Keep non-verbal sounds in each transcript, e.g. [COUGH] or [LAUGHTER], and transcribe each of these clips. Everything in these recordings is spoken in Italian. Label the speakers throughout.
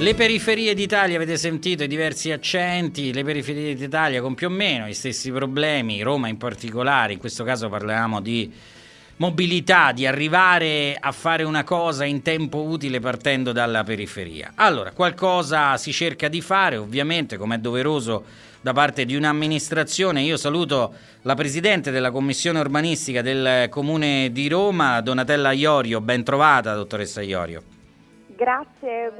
Speaker 1: Le periferie d'Italia, avete sentito i diversi accenti, le periferie d'Italia con più o meno gli stessi problemi, Roma in particolare, in questo caso parliamo di mobilità, di arrivare a fare una cosa in tempo utile partendo dalla periferia. Allora, qualcosa si cerca di fare, ovviamente, come è doveroso da parte di un'amministrazione. Io saluto la Presidente della Commissione Urbanistica del Comune di Roma, Donatella Iorio. Ben trovata, dottoressa Iorio.
Speaker 2: Grazie,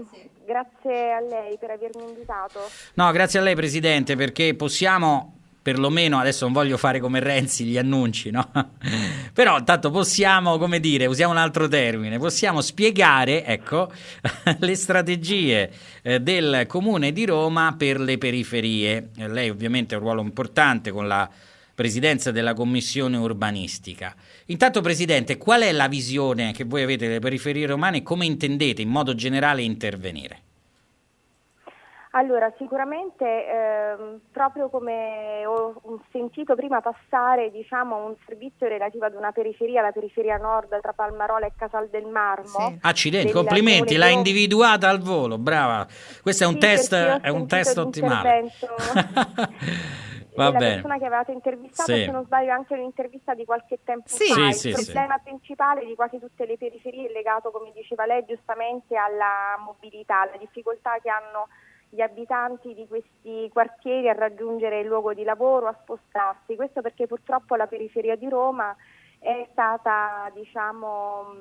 Speaker 2: grazie a lei per avermi invitato.
Speaker 1: No, grazie a lei Presidente, perché possiamo perlomeno adesso non voglio fare come Renzi gli annunci, no? [LAUGHS] Però intanto possiamo, come dire, usiamo un altro termine, possiamo spiegare, ecco, [LAUGHS] le strategie eh, del Comune di Roma per le periferie. Lei ovviamente ha un ruolo importante con la presidenza della Commissione urbanistica. Intanto Presidente, qual è la visione che voi avete delle periferie romane e come intendete in modo generale intervenire?
Speaker 2: Allora, sicuramente ehm, proprio come ho sentito prima passare diciamo, un servizio relativo ad una periferia, la periferia nord tra Palmarola e Casal del Marmo. Sì.
Speaker 1: Accidenti, complimenti, l'ha individuata al volo, brava. Questo è un sì, test, è un test ottimale. [LAUGHS]
Speaker 2: Va la bene. persona che avevate intervistato, sì. se non sbaglio anche un'intervista di qualche tempo sì. fa. Sì, il problema principale di quasi tutte le periferie è legato, come diceva lei, giustamente alla mobilità, alla difficoltà che hanno gli abitanti di questi quartieri a raggiungere il luogo di lavoro, a spostarsi. Questo perché purtroppo la periferia di Roma è stata diciamo,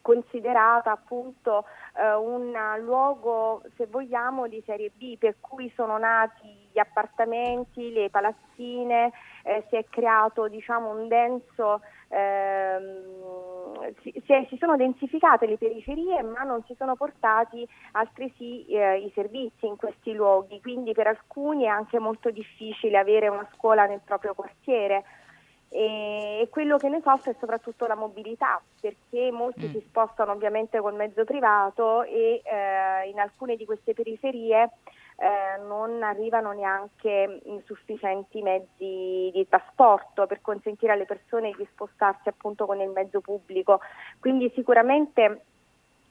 Speaker 2: considerata appunto eh, un luogo, se vogliamo, di serie B, per cui sono nati gli appartamenti, le palazzine, eh, si è creato diciamo, un denso ehm, si, si, sono densificate le periferie ma non si sono portati altresì eh, i servizi in questi luoghi, quindi per alcuni è anche molto difficile avere una scuola nel proprio quartiere e quello che ne soffre è soprattutto la mobilità perché molti mm. si spostano ovviamente col mezzo privato e eh, in alcune di queste periferie eh, non arrivano neanche sufficienti mezzi di trasporto per consentire alle persone di spostarsi appunto con il mezzo pubblico. Quindi sicuramente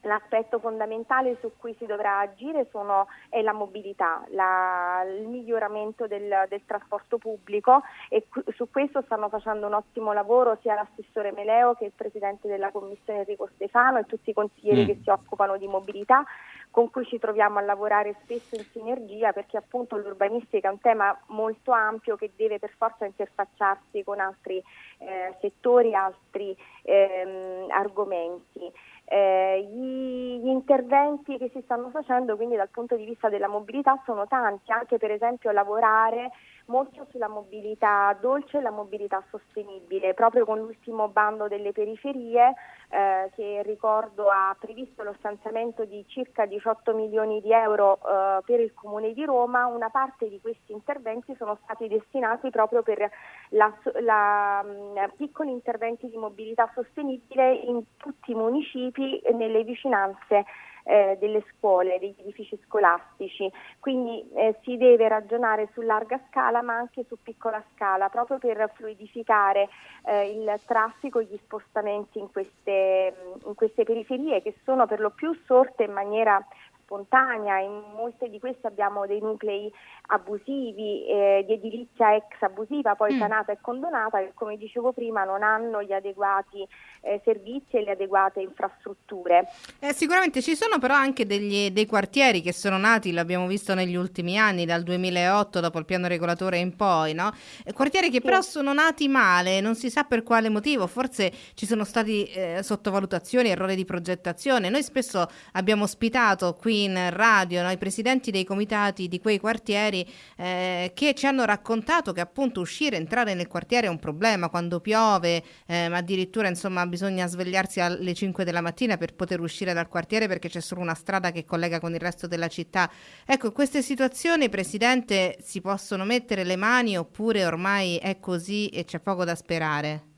Speaker 2: L'aspetto fondamentale su cui si dovrà agire sono, è la mobilità, la, il miglioramento del, del, trasporto pubblico e su questo stanno facendo un ottimo lavoro sia l'assessore Meleo che il presidente della commissione Enrico Stefano e tutti i consiglieri mm. che si occupano di mobilità con cui ci troviamo a lavorare spesso in sinergia perché appunto l'urbanistica è un tema molto ampio che deve per forza interfacciarsi con altri eh, settori, altri ehm, argomenti eh, gli, gli, interventi che si stanno facendo quindi dal punto di vista della mobilità sono tanti, anche per esempio lavorare molto sulla mobilità dolce e la mobilità sostenibile, proprio con l'ultimo bando delle periferie eh, che ricordo ha previsto lo stanziamento di circa 18 milioni di euro eh, per il Comune di Roma, una parte di questi interventi sono stati destinati proprio per la, la, mm, piccoli interventi di mobilità sostenibile in tutti i municipi e nelle vicinanze eh, delle scuole, degli edifici scolastici, quindi eh, si deve ragionare su larga scala ma anche su piccola scala proprio per fluidificare eh, il traffico e gli spostamenti in queste, in queste periferie che sono per lo più sorte in maniera spontanea, in molte di queste abbiamo dei nuclei abusivi, eh, di edilizia ex abusiva, poi mm. sanata e condonata, che come dicevo prima non hanno gli adeguati eh, servizi e le adeguate infrastrutture.
Speaker 3: Eh, sicuramente ci sono però anche degli, dei quartieri che sono nati, l'abbiamo visto negli ultimi anni, dal 2008 dopo il piano regolatore in poi, no? quartieri che sì. però sono nati male, non si sa per quale motivo, forse ci sono stati eh, sottovalutazioni, errori di progettazione. Noi spesso abbiamo ospitato qui in radio no? i presidenti dei comitati di quei quartieri eh, che ci hanno raccontato che appunto uscire, entrare nel quartiere è un problema quando piove, eh, ma addirittura insomma bisogna svegliarsi alle 5 della mattina per poter uscire dal quartiere perché c'è solo una strada che collega con il resto della città. Ecco, queste situazioni, Presidente, si possono mettere le mani oppure ormai è così e c'è poco da sperare?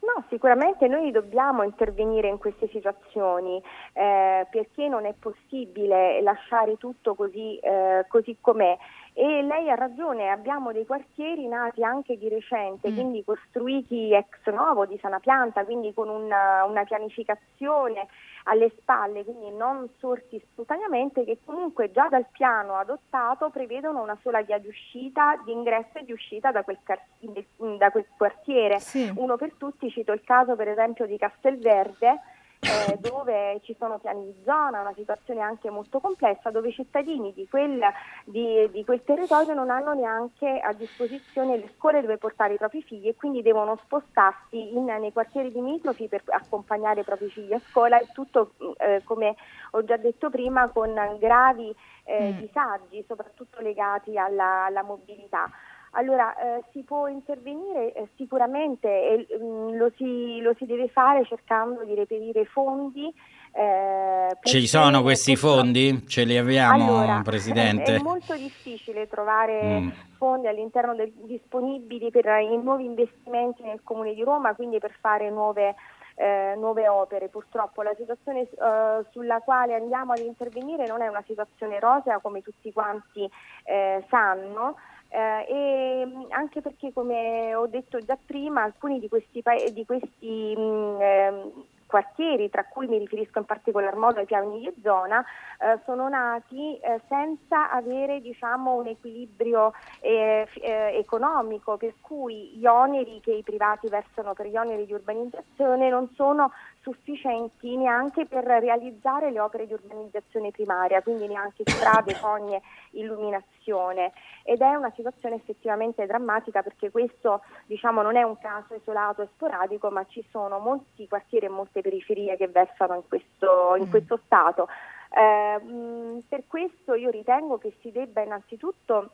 Speaker 2: No, sicuramente noi dobbiamo intervenire in queste situazioni eh, perché non è possibile lasciare tutto così, eh, così com'è E lei ha ragione, abbiamo dei quartieri nati anche di recente, mm. quindi costruiti ex novo di sana pianta, quindi con una, una pianificazione alle spalle, quindi non sorti spontaneamente, che comunque già dal piano adottato prevedono una sola via di uscita, di ingresso e di uscita da quel, car- da quel quartiere. Sì. Uno per tutti, cito il caso per esempio di Castelverde, eh, dove ci sono piani di zona, una situazione anche molto complessa, dove i cittadini di quel, di, di quel, territorio non hanno neanche a disposizione le scuole dove portare i propri figli e quindi devono spostarsi in, nei quartieri limitrofi per accompagnare i propri figli a scuola e tutto, eh, come ho già detto prima, con gravi eh, mm. disagi, soprattutto legati alla, alla mobilità. Allora, eh, si può intervenire eh, sicuramente e mm, lo, si, lo, si, deve fare cercando di reperire fondi.
Speaker 1: Eh, Ci sono questi fondi? Ce li abbiamo,
Speaker 2: allora, [LAUGHS]
Speaker 1: Presidente?
Speaker 2: È molto difficile trovare mm. fondi all'interno del, disponibili per i nuovi investimenti nel Comune di Roma, quindi per fare nuove eh, nuove opere. Purtroppo la situazione eh, sulla quale andiamo ad intervenire non è una situazione rosea come tutti quanti eh, sanno. Eh, e anche perché come ho detto già prima alcuni di questi, di questi mh, eh, quartieri, tra cui mi riferisco in particolar modo ai piani di zona, eh, sono nati eh, senza avere diciamo, un equilibrio eh, eh, economico, per cui gli oneri che i privati versano per gli oneri di urbanizzazione non sono sufficienti neanche per realizzare le opere di urbanizzazione primaria, quindi neanche strade, [COUGHS] fogne, illuminazione. Ed è una situazione effettivamente drammatica perché questo diciamo, non è un caso isolato e sporadico, ma ci sono molti quartieri e molte periferie che versano in questo, in mm. questo stato. Eh, per questo io ritengo che si debba innanzitutto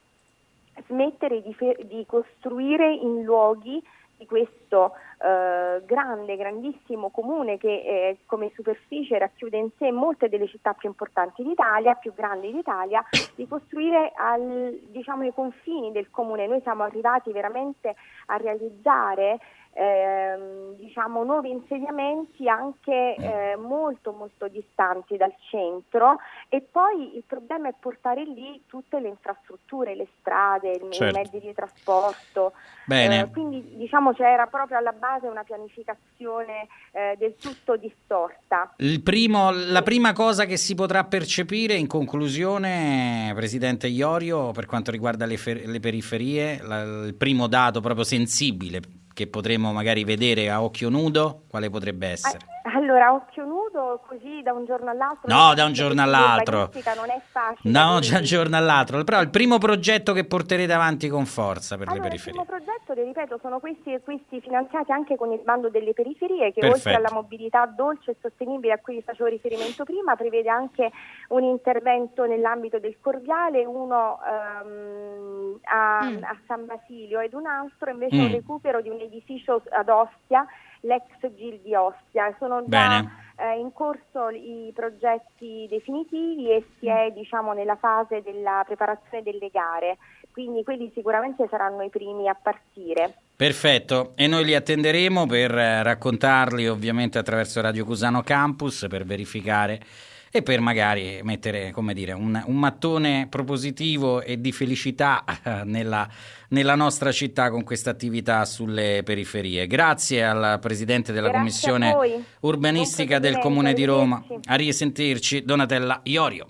Speaker 2: smettere di, fe- di costruire in luoghi di questo eh, grande, grandissimo comune che eh, come superficie racchiude in sé molte delle città più importanti d'Italia, più grandi d'Italia, di costruire al, diciamo, ai confini del comune. Noi siamo arrivati veramente a realizzare eh, diciamo, nuovi insediamenti anche eh, molto molto distanti dal centro e poi il problema è portare lì tutte le infrastrutture, le strade, certo. i mezzi di trasporto. Eh, quindi diciamo c'era proprio alla base una pianificazione eh, del tutto distorta.
Speaker 1: Primo, la prima cosa che si potrà percepire in conclusione, Presidente Iorio, per quanto riguarda le, fer- le periferie, la, il primo dato proprio sensibile che potremo magari vedere a occhio nudo, quale potrebbe essere?
Speaker 2: Allora, occhio nudo, così da un giorno all'altro.
Speaker 1: No, da un giorno all'altro.
Speaker 2: Non è facile.
Speaker 1: No, da un giorno all'altro. Però il primo progetto che porterete avanti con forza per
Speaker 2: allora,
Speaker 1: le periferie.
Speaker 2: Il primo progetto, le ripeto, sono questi, questi finanziati anche con il bando delle periferie, che Perfetto. oltre alla mobilità dolce e sostenibile a cui facevo riferimento prima, prevede anche un intervento nell'ambito del Corviale, uno um, a, mm. a, San Basilio ed un altro invece mm. un recupero di un edificio ad Ostia l'ex GIL di Ostia. Sono già eh, in corso i progetti definitivi e si è diciamo, nella fase della preparazione delle gare, quindi quelli sicuramente saranno i primi a partire.
Speaker 1: Perfetto, e noi li attenderemo per raccontarli ovviamente attraverso Radio Cusano Campus per verificare e per magari mettere come dire, un, un mattone propositivo e di felicità eh, nella, nella nostra città con questa attività sulle periferie. Grazie al Presidente della
Speaker 2: Grazie
Speaker 1: Commissione Urbanistica del Comune di Roma. A risentirci, Donatella Iorio.